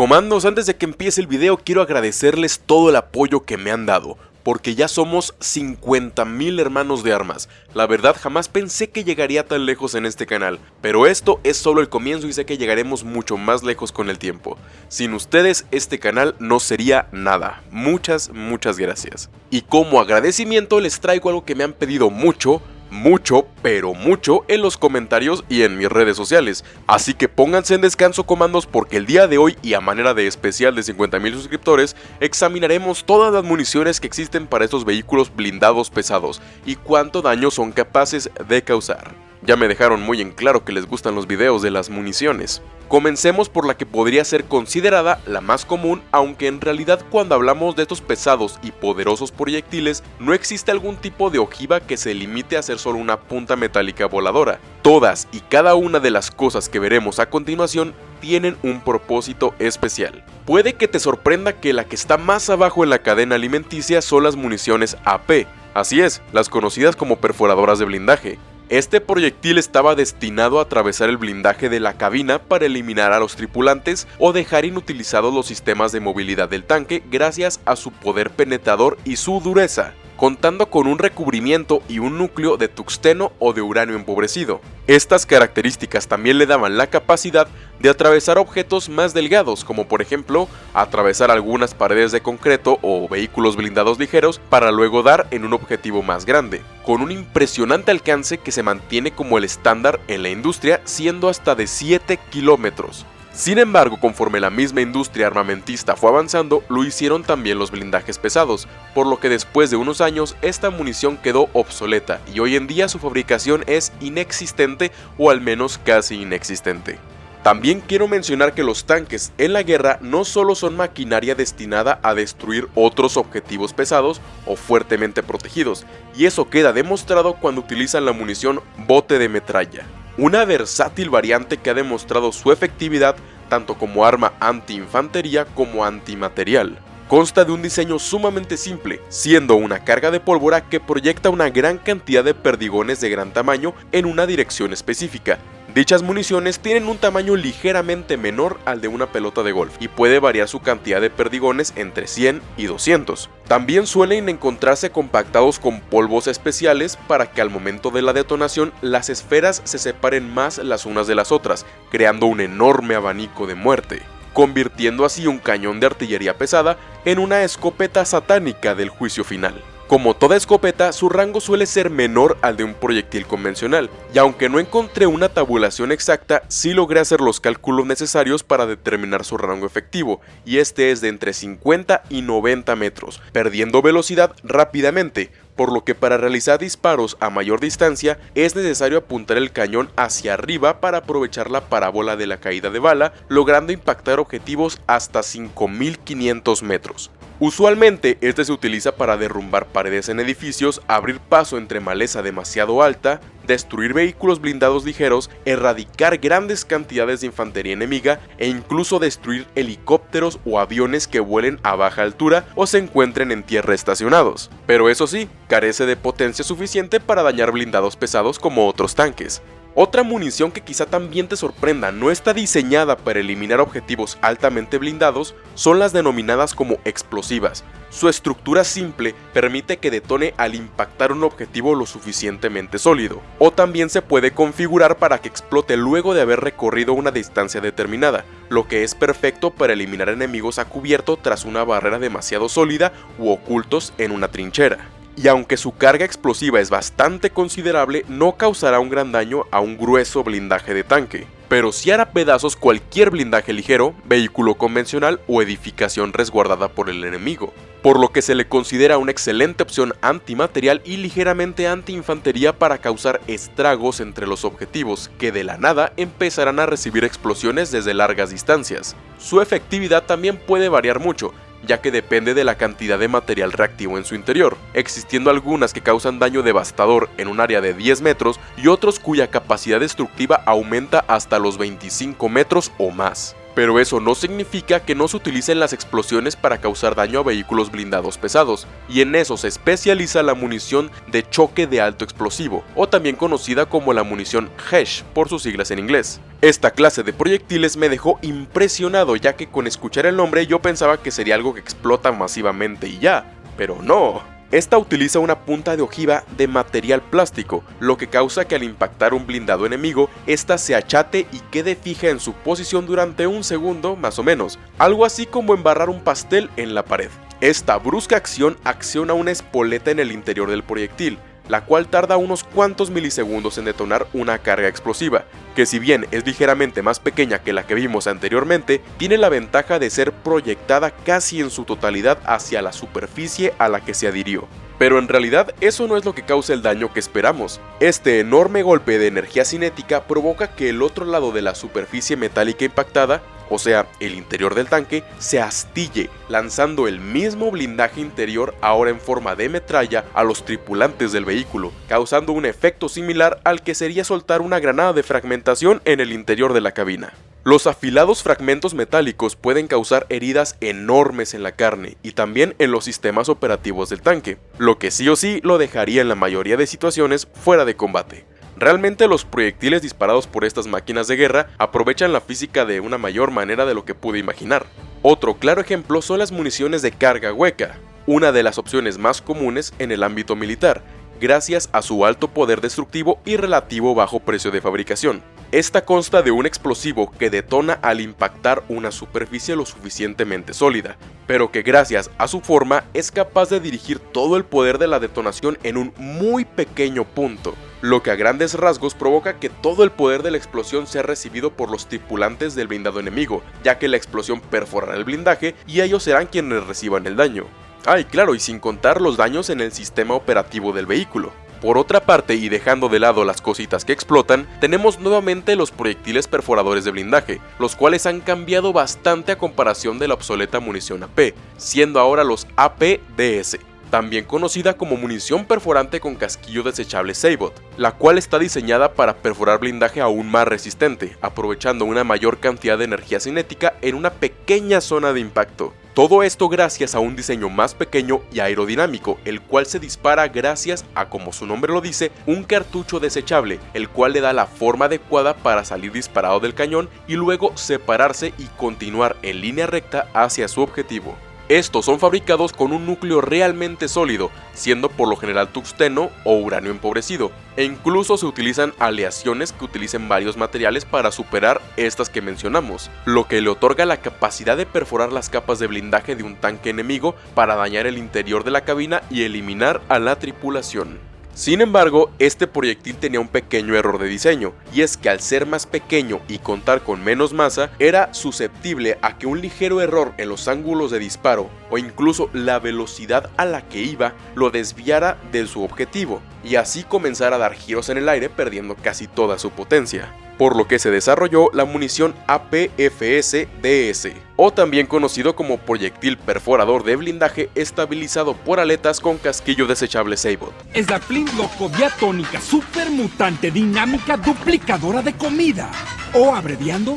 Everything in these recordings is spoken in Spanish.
Comandos, antes de que empiece el video quiero agradecerles todo el apoyo que me han dado porque ya somos 50.000 hermanos de armas. La verdad jamás pensé que llegaría tan lejos en este canal, pero esto es solo el comienzo y sé que llegaremos mucho más lejos con el tiempo. Sin ustedes este canal no sería nada. Muchas, muchas gracias. Y como agradecimiento les traigo algo que me han pedido mucho, mucho, pero mucho en los comentarios y en mis redes sociales. Así que pónganse en descanso comandos porque el día de hoy y a manera de especial de 50.000 suscriptores, examinaremos todas las municiones que existen para estos vehículos blindados pesados y cuánto daño son capaces de causar. Ya me dejaron muy en claro que les gustan los videos de las municiones. Comencemos por la que podría ser considerada la más común, aunque en realidad cuando hablamos de estos pesados y poderosos proyectiles, no existe algún tipo de ojiva que se limite a ser solo una punta metálica voladora. Todas y cada una de las cosas que veremos a continuación tienen un propósito especial. Puede que te sorprenda que la que está más abajo en la cadena alimenticia son las municiones AP, así es, las conocidas como perforadoras de blindaje. Este proyectil estaba destinado a atravesar el blindaje de la cabina para eliminar a los tripulantes o dejar inutilizados los sistemas de movilidad del tanque gracias a su poder penetrador y su dureza contando con un recubrimiento y un núcleo de tuxteno o de uranio empobrecido. Estas características también le daban la capacidad de atravesar objetos más delgados, como por ejemplo, atravesar algunas paredes de concreto o vehículos blindados ligeros para luego dar en un objetivo más grande, con un impresionante alcance que se mantiene como el estándar en la industria siendo hasta de 7 kilómetros. Sin embargo, conforme la misma industria armamentista fue avanzando, lo hicieron también los blindajes pesados, por lo que después de unos años esta munición quedó obsoleta y hoy en día su fabricación es inexistente o al menos casi inexistente. También quiero mencionar que los tanques en la guerra no solo son maquinaria destinada a destruir otros objetivos pesados o fuertemente protegidos, y eso queda demostrado cuando utilizan la munición bote de metralla una versátil variante que ha demostrado su efectividad tanto como arma anti-infantería como antimaterial. Consta de un diseño sumamente simple, siendo una carga de pólvora que proyecta una gran cantidad de perdigones de gran tamaño en una dirección específica, Dichas municiones tienen un tamaño ligeramente menor al de una pelota de golf y puede variar su cantidad de perdigones entre 100 y 200. También suelen encontrarse compactados con polvos especiales para que al momento de la detonación las esferas se separen más las unas de las otras, creando un enorme abanico de muerte convirtiendo así un cañón de artillería pesada en una escopeta satánica del juicio final. Como toda escopeta, su rango suele ser menor al de un proyectil convencional, y aunque no encontré una tabulación exacta, sí logré hacer los cálculos necesarios para determinar su rango efectivo, y este es de entre 50 y 90 metros, perdiendo velocidad rápidamente, por lo que para realizar disparos a mayor distancia es necesario apuntar el cañón hacia arriba para aprovechar la parábola de la caída de bala, logrando impactar objetivos hasta 5500 metros. Usualmente este se utiliza para derrumbar paredes en edificios, abrir paso entre maleza demasiado alta, destruir vehículos blindados ligeros, erradicar grandes cantidades de infantería enemiga e incluso destruir helicópteros o aviones que vuelen a baja altura o se encuentren en tierra estacionados. Pero eso sí, carece de potencia suficiente para dañar blindados pesados como otros tanques. Otra munición que quizá también te sorprenda no está diseñada para eliminar objetivos altamente blindados son las denominadas como explosivas. Su estructura simple permite que detone al impactar un objetivo lo suficientemente sólido, o también se puede configurar para que explote luego de haber recorrido una distancia determinada, lo que es perfecto para eliminar enemigos a cubierto tras una barrera demasiado sólida u ocultos en una trinchera y aunque su carga explosiva es bastante considerable, no causará un gran daño a un grueso blindaje de tanque, pero sí hará pedazos cualquier blindaje ligero, vehículo convencional o edificación resguardada por el enemigo, por lo que se le considera una excelente opción antimaterial y ligeramente anti-infantería para causar estragos entre los objetivos, que de la nada empezarán a recibir explosiones desde largas distancias. Su efectividad también puede variar mucho, ya que depende de la cantidad de material reactivo en su interior, existiendo algunas que causan daño devastador en un área de 10 metros y otros cuya capacidad destructiva aumenta hasta los 25 metros o más. pero eso no significa que no se utilicen las explosiones para causar daño a vehículos blindados pesados, y en eso se especializa la munición de choque de alto explosivo, o también conocida como la munición HESH por sus siglas en inglés. Esta clase de proyectiles me dejó impresionado ya que con escuchar el nombre yo pensaba que sería algo que explota masivamente y ya, pero no. Esta utiliza una punta de ojiva de material plástico, lo que causa que al impactar un blindado enemigo, ésta se achate y quede fija en su posición durante un segundo más o menos, algo así como embarrar un pastel en la pared. Esta brusca acción acciona una espoleta en el interior del proyectil, la cual tarda unos cuantos milisegundos en detonar una carga explosiva, que si bien es ligeramente más pequeña que la que vimos anteriormente, tiene la ventaja de ser proyectada casi en su totalidad hacia la superficie a la que se adhirió. Pero en realidad eso no es lo que causa el daño que esperamos. Este enorme golpe de energía cinética provoca que el otro lado de la superficie metálica impactada o sea, el interior del tanque, se astille, lanzando el mismo blindaje interior ahora en forma de metralla a los tripulantes del vehículo, causando un efecto similar al que sería soltar una granada de fragmentación en el interior de la cabina. Los afilados fragmentos metálicos pueden causar heridas enormes en la carne y también en los sistemas operativos del tanque, lo que sí o sí lo dejaría en la mayoría de situaciones fuera de combate. Realmente los proyectiles disparados por estas máquinas de guerra aprovechan la física de una mayor manera de lo que pude imaginar. Otro claro ejemplo son las municiones de carga hueca, una de las opciones más comunes en el ámbito militar, gracias a su alto poder destructivo y relativo bajo precio de fabricación. Esta consta de un explosivo que detona al impactar una superficie lo suficientemente sólida, pero que gracias a su forma es capaz de dirigir todo el poder de la detonación en un muy pequeño punto, lo que a grandes rasgos provoca que todo el poder de la explosión sea recibido por los tripulantes del blindado enemigo, ya que la explosión perforará el blindaje y ellos serán quienes reciban el daño. Ah, y claro, y sin contar los daños en el sistema operativo del vehículo. Por otra parte, y dejando de lado las cositas que explotan, tenemos nuevamente los proyectiles perforadores de blindaje, los cuales han cambiado bastante a comparación de la obsoleta munición AP, siendo ahora los APDS también conocida como munición perforante con casquillo desechable Sabot, la cual está diseñada para perforar blindaje aún más resistente, aprovechando una mayor cantidad de energía cinética en una pequeña zona de impacto. Todo esto gracias a un diseño más pequeño y aerodinámico, el cual se dispara gracias a, como su nombre lo dice, un cartucho desechable, el cual le da la forma adecuada para salir disparado del cañón y luego separarse y continuar en línea recta hacia su objetivo. Estos son fabricados con un núcleo realmente sólido, siendo por lo general tuxteno o uranio empobrecido, e incluso se utilizan aleaciones que utilicen varios materiales para superar estas que mencionamos, lo que le otorga la capacidad de perforar las capas de blindaje de un tanque enemigo para dañar el interior de la cabina y eliminar a la tripulación. Sin embargo, este proyectil tenía un pequeño error de diseño, y es que al ser más pequeño y contar con menos masa, era susceptible a que un ligero error en los ángulos de disparo o incluso la velocidad a la que iba lo desviara de su objetivo, y así comenzara a dar giros en el aire perdiendo casi toda su potencia por lo que se desarrolló la munición APFS-DS, o también conocido como proyectil perforador de blindaje estabilizado por aletas con casquillo desechable Sabot. Es la Flintlock diatónica supermutante dinámica duplicadora de comida, o abreviando,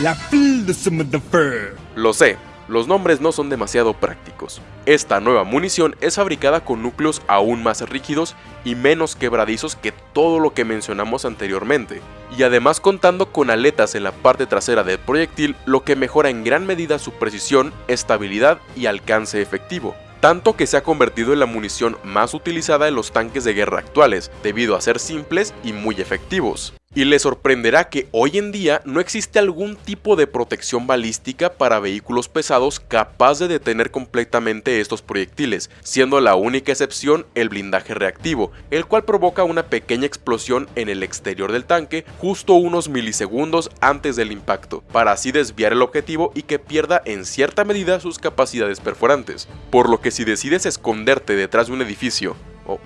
la Lo sé, los nombres no son demasiado prácticos. Esta nueva munición es fabricada con núcleos aún más rígidos y menos quebradizos que todo lo que mencionamos anteriormente, y además contando con aletas en la parte trasera del proyectil, lo que mejora en gran medida su precisión, estabilidad y alcance efectivo tanto que se ha convertido en la munición más utilizada en los tanques de guerra actuales, debido a ser simples y muy efectivos. Y le sorprenderá que hoy en día no existe algún tipo de protección balística para vehículos pesados capaz de detener completamente estos proyectiles, siendo la única excepción el blindaje reactivo, el cual provoca una pequeña explosión en el exterior del tanque justo unos milisegundos antes del impacto, para así desviar el objetivo y que pierda en cierta medida sus capacidades perforantes. Por lo que si decides esconderte detrás de un edificio,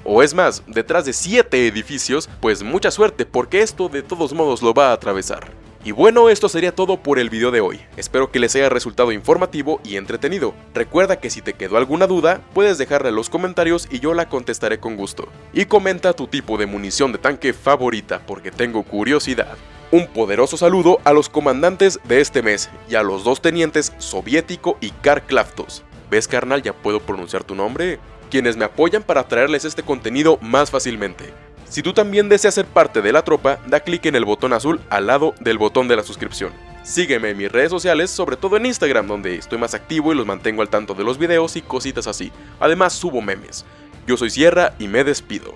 o, es más, detrás de 7 edificios, pues mucha suerte porque esto de todos modos lo va a atravesar. Y bueno, esto sería todo por el video de hoy. Espero que les haya resultado informativo y entretenido. Recuerda que si te quedó alguna duda, puedes dejarla en los comentarios y yo la contestaré con gusto. Y comenta tu tipo de munición de tanque favorita porque tengo curiosidad. Un poderoso saludo a los comandantes de este mes y a los dos tenientes Soviético y Karklaftos. ¿Ves carnal? Ya puedo pronunciar tu nombre. Quienes me apoyan para traerles este contenido más fácilmente. Si tú también deseas ser parte de la tropa, da clic en el botón azul al lado del botón de la suscripción. Sígueme en mis redes sociales, sobre todo en Instagram, donde estoy más activo y los mantengo al tanto de los videos y cositas así. Además subo memes. Yo soy Sierra y me despido.